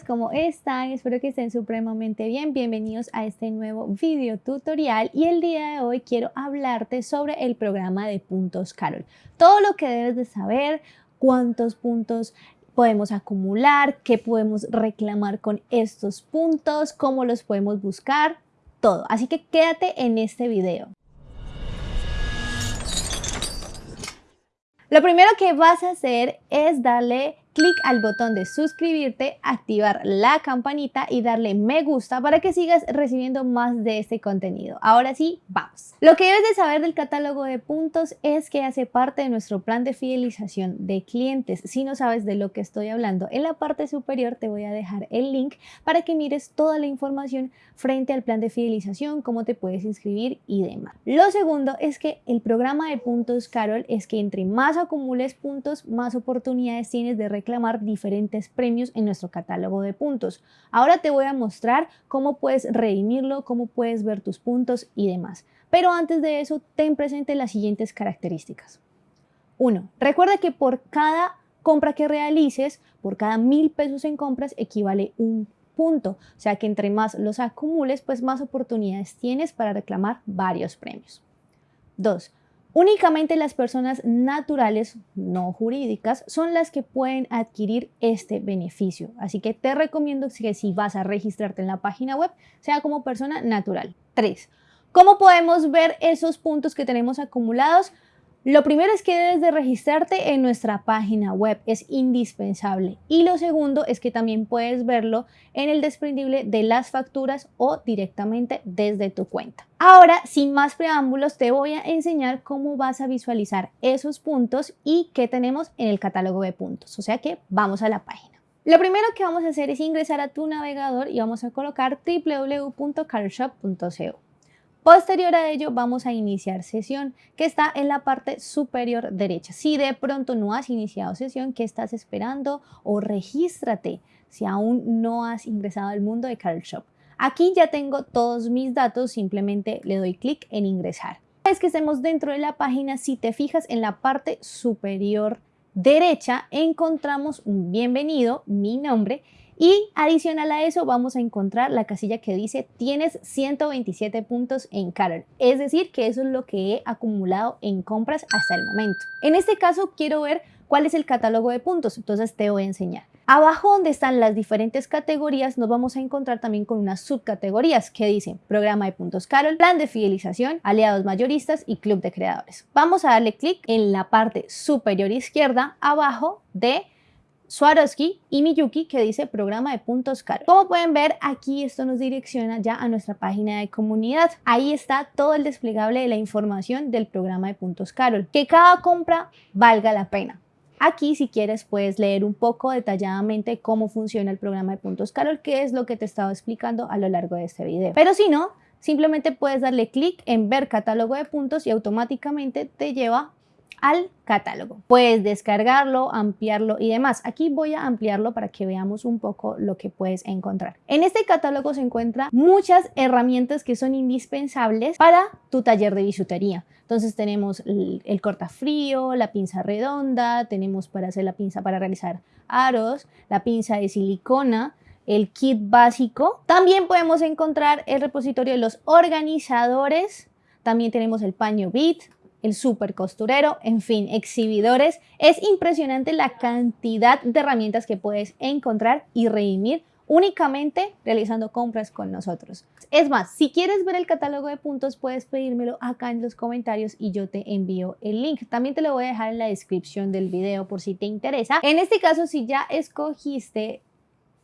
¿cómo están? Espero que estén supremamente bien. Bienvenidos a este nuevo video tutorial y el día de hoy quiero hablarte sobre el programa de puntos Carol. Todo lo que debes de saber, cuántos puntos podemos acumular, qué podemos reclamar con estos puntos, cómo los podemos buscar, todo. Así que quédate en este video. Lo primero que vas a hacer es darle clic al botón de suscribirte, activar la campanita y darle me gusta para que sigas recibiendo más de este contenido. Ahora sí, vamos. Lo que debes de saber del catálogo de puntos es que hace parte de nuestro plan de fidelización de clientes. Si no sabes de lo que estoy hablando, en la parte superior te voy a dejar el link para que mires toda la información frente al plan de fidelización, cómo te puedes inscribir y demás. Lo segundo es que el programa de puntos Carol es que entre más acumules puntos, más oportunidades tienes de reclamar diferentes premios en nuestro catálogo de puntos. Ahora te voy a mostrar cómo puedes redimirlo, cómo puedes ver tus puntos y demás. Pero antes de eso, ten presente las siguientes características. 1. Recuerda que por cada compra que realices, por cada mil pesos en compras, equivale un punto. O sea que entre más los acumules, pues más oportunidades tienes para reclamar varios premios. 2. Únicamente las personas naturales, no jurídicas, son las que pueden adquirir este beneficio. Así que te recomiendo que si vas a registrarte en la página web, sea como persona natural. 3. ¿Cómo podemos ver esos puntos que tenemos acumulados? Lo primero es que debes de registrarte en nuestra página web, es indispensable. Y lo segundo es que también puedes verlo en el desprendible de las facturas o directamente desde tu cuenta. Ahora, sin más preámbulos, te voy a enseñar cómo vas a visualizar esos puntos y qué tenemos en el catálogo de puntos. O sea que vamos a la página. Lo primero que vamos a hacer es ingresar a tu navegador y vamos a colocar www.carshop.co. Posterior a ello vamos a iniciar sesión que está en la parte superior derecha. Si de pronto no has iniciado sesión, ¿qué estás esperando? O regístrate si aún no has ingresado al mundo de Carl Shop. Aquí ya tengo todos mis datos, simplemente le doy clic en ingresar. Una vez que estemos dentro de la página, si te fijas en la parte superior derecha, encontramos un bienvenido, mi nombre, y adicional a eso vamos a encontrar la casilla que dice tienes 127 puntos en Carol. Es decir, que eso es lo que he acumulado en compras hasta el momento. En este caso quiero ver cuál es el catálogo de puntos, entonces te voy a enseñar. Abajo donde están las diferentes categorías nos vamos a encontrar también con unas subcategorías que dicen programa de puntos Carol, plan de fidelización, aliados mayoristas y club de creadores. Vamos a darle clic en la parte superior izquierda abajo de Swarovski y Miyuki que dice programa de puntos Carol. Como pueden ver aquí esto nos direcciona ya a nuestra página de comunidad. Ahí está todo el desplegable de la información del programa de puntos Carol. Que cada compra valga la pena. Aquí si quieres puedes leer un poco detalladamente cómo funciona el programa de puntos Carol, que es lo que te he estado explicando a lo largo de este video. Pero si no, simplemente puedes darle clic en ver catálogo de puntos y automáticamente te lleva al catálogo. Puedes descargarlo, ampliarlo y demás. Aquí voy a ampliarlo para que veamos un poco lo que puedes encontrar. En este catálogo se encuentran muchas herramientas que son indispensables para tu taller de bisutería. Entonces tenemos el, el cortafrío, la pinza redonda, tenemos para hacer la pinza para realizar aros, la pinza de silicona, el kit básico. También podemos encontrar el repositorio de los organizadores. También tenemos el paño bit, el super costurero, en fin, exhibidores. Es impresionante la cantidad de herramientas que puedes encontrar y redimir únicamente realizando compras con nosotros. Es más, si quieres ver el catálogo de puntos, puedes pedírmelo acá en los comentarios y yo te envío el link. También te lo voy a dejar en la descripción del video por si te interesa. En este caso, si ya escogiste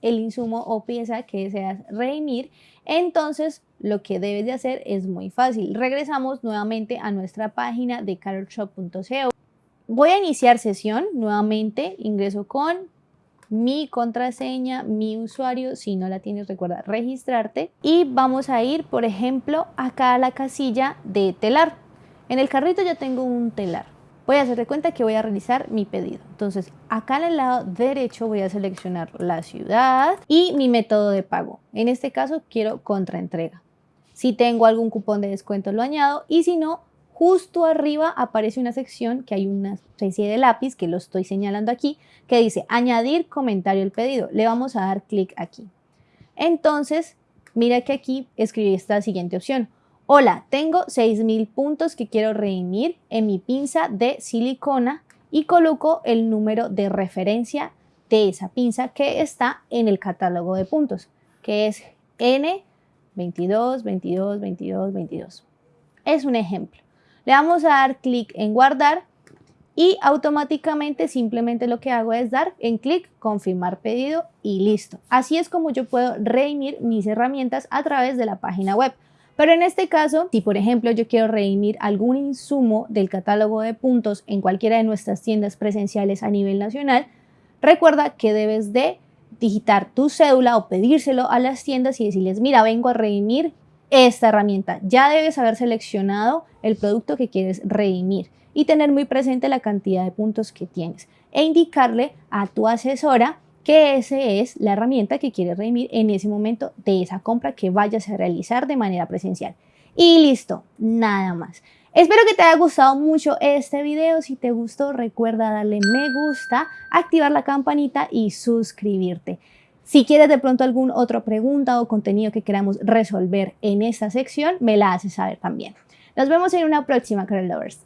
el insumo o pieza que deseas redimir, entonces lo que debes de hacer es muy fácil. Regresamos nuevamente a nuestra página de carolshop.co. Voy a iniciar sesión nuevamente, ingreso con mi contraseña, mi usuario, si no la tienes recuerda registrarte y vamos a ir por ejemplo acá a la casilla de telar. En el carrito ya tengo un telar voy a hacer de cuenta que voy a realizar mi pedido. Entonces, acá en el lado derecho voy a seleccionar la ciudad y mi método de pago. En este caso, quiero contraentrega. Si tengo algún cupón de descuento, lo añado y si no, justo arriba aparece una sección que hay una especie de lápiz que lo estoy señalando aquí que dice añadir comentario al pedido. Le vamos a dar clic aquí. Entonces, mira que aquí escribí esta siguiente opción. Hola, tengo 6000 puntos que quiero redimir en mi pinza de silicona y coloco el número de referencia de esa pinza que está en el catálogo de puntos, que es N22, 22, 22, 22. Es un ejemplo. Le vamos a dar clic en guardar y automáticamente simplemente lo que hago es dar en clic confirmar pedido y listo. Así es como yo puedo redimir mis herramientas a través de la página web. Pero en este caso, si por ejemplo yo quiero redimir algún insumo del catálogo de puntos en cualquiera de nuestras tiendas presenciales a nivel nacional, recuerda que debes de digitar tu cédula o pedírselo a las tiendas y decirles, mira, vengo a redimir esta herramienta. Ya debes haber seleccionado el producto que quieres redimir y tener muy presente la cantidad de puntos que tienes e indicarle a tu asesora que esa es la herramienta que quieres redimir en ese momento de esa compra que vayas a realizar de manera presencial. Y listo, nada más. Espero que te haya gustado mucho este video. Si te gustó, recuerda darle me gusta, activar la campanita y suscribirte. Si quieres de pronto alguna otra pregunta o contenido que queramos resolver en esta sección, me la haces saber también. Nos vemos en una próxima, Carol Lovers.